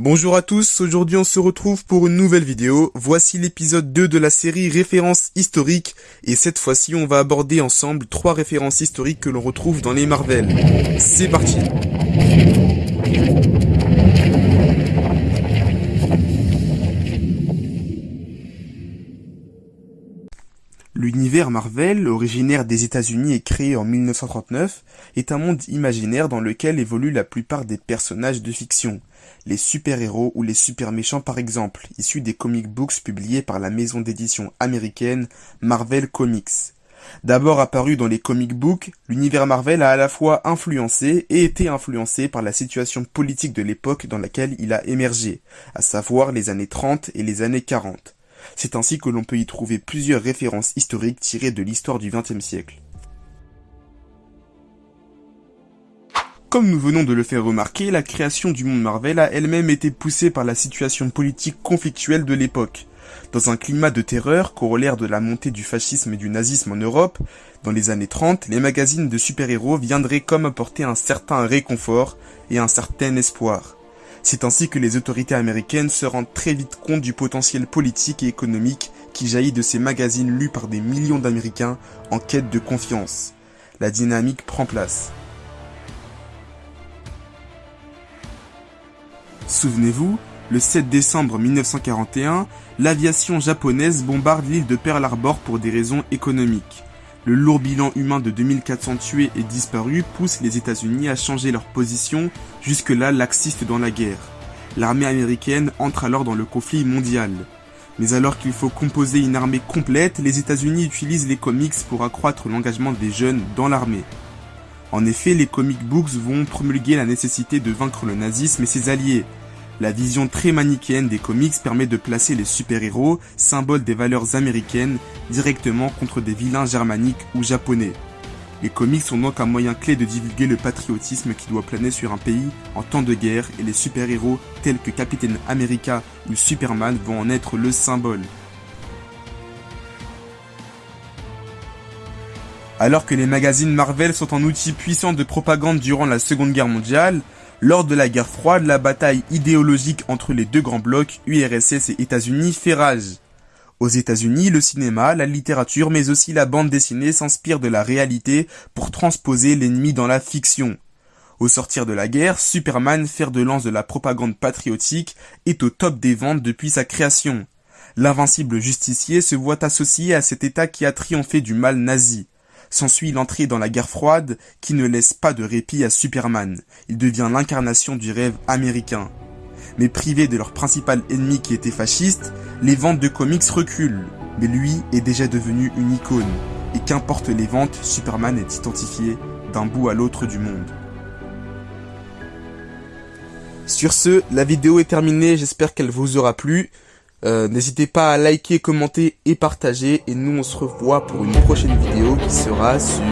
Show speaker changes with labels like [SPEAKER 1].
[SPEAKER 1] Bonjour à tous, aujourd'hui on se retrouve pour une nouvelle vidéo. Voici l'épisode 2 de la série Références historiques et cette fois-ci on va aborder ensemble trois références historiques que l'on retrouve dans les Marvel. C'est parti L'univers Marvel, originaire des États-Unis et créé en 1939, est un monde imaginaire dans lequel évoluent la plupart des personnages de fiction les super-héros ou les super-méchants par exemple, issus des comic books publiés par la maison d'édition américaine Marvel Comics. D'abord apparu dans les comic books, l'univers Marvel a à la fois influencé et été influencé par la situation politique de l'époque dans laquelle il a émergé, à savoir les années 30 et les années 40. C'est ainsi que l'on peut y trouver plusieurs références historiques tirées de l'histoire du XXe siècle. Comme nous venons de le faire remarquer, la création du monde Marvel a elle-même été poussée par la situation politique conflictuelle de l'époque. Dans un climat de terreur, corollaire de la montée du fascisme et du nazisme en Europe, dans les années 30, les magazines de super-héros viendraient comme apporter un certain réconfort et un certain espoir. C'est ainsi que les autorités américaines se rendent très vite compte du potentiel politique et économique qui jaillit de ces magazines lus par des millions d'Américains en quête de confiance. La dynamique prend place. Souvenez-vous, le 7 décembre 1941, l'aviation japonaise bombarde l'île de Pearl Harbor pour des raisons économiques. Le lourd bilan humain de 2400 tués et disparus pousse les États-Unis à changer leur position, jusque-là laxiste dans la guerre. L'armée américaine entre alors dans le conflit mondial. Mais alors qu'il faut composer une armée complète, les États-Unis utilisent les comics pour accroître l'engagement des jeunes dans l'armée. En effet, les comic books vont promulguer la nécessité de vaincre le nazisme et ses alliés, la vision très manichéenne des comics permet de placer les super-héros, symboles des valeurs américaines, directement contre des vilains germaniques ou japonais. Les comics sont donc un moyen clé de divulguer le patriotisme qui doit planer sur un pays en temps de guerre et les super-héros tels que Captain America ou Superman vont en être le symbole. Alors que les magazines Marvel sont un outil puissant de propagande durant la Seconde Guerre mondiale, lors de la guerre froide, la bataille idéologique entre les deux grands blocs, URSS et États-Unis, fait rage. Aux États-Unis, le cinéma, la littérature, mais aussi la bande dessinée s'inspirent de la réalité pour transposer l'ennemi dans la fiction. Au sortir de la guerre, Superman, fer de lance de la propagande patriotique, est au top des ventes depuis sa création. L'invincible justicier se voit associé à cet état qui a triomphé du mal nazi. S'ensuit l'entrée dans la guerre froide qui ne laisse pas de répit à Superman. Il devient l'incarnation du rêve américain. Mais privé de leur principal ennemi qui était fasciste, les ventes de comics reculent. Mais lui est déjà devenu une icône. Et qu'importe les ventes, Superman est identifié d'un bout à l'autre du monde. Sur ce, la vidéo est terminée, j'espère qu'elle vous aura plu. Euh, n'hésitez pas à liker, commenter et partager. Et nous, on se revoit pour une prochaine vidéo qui sera sur...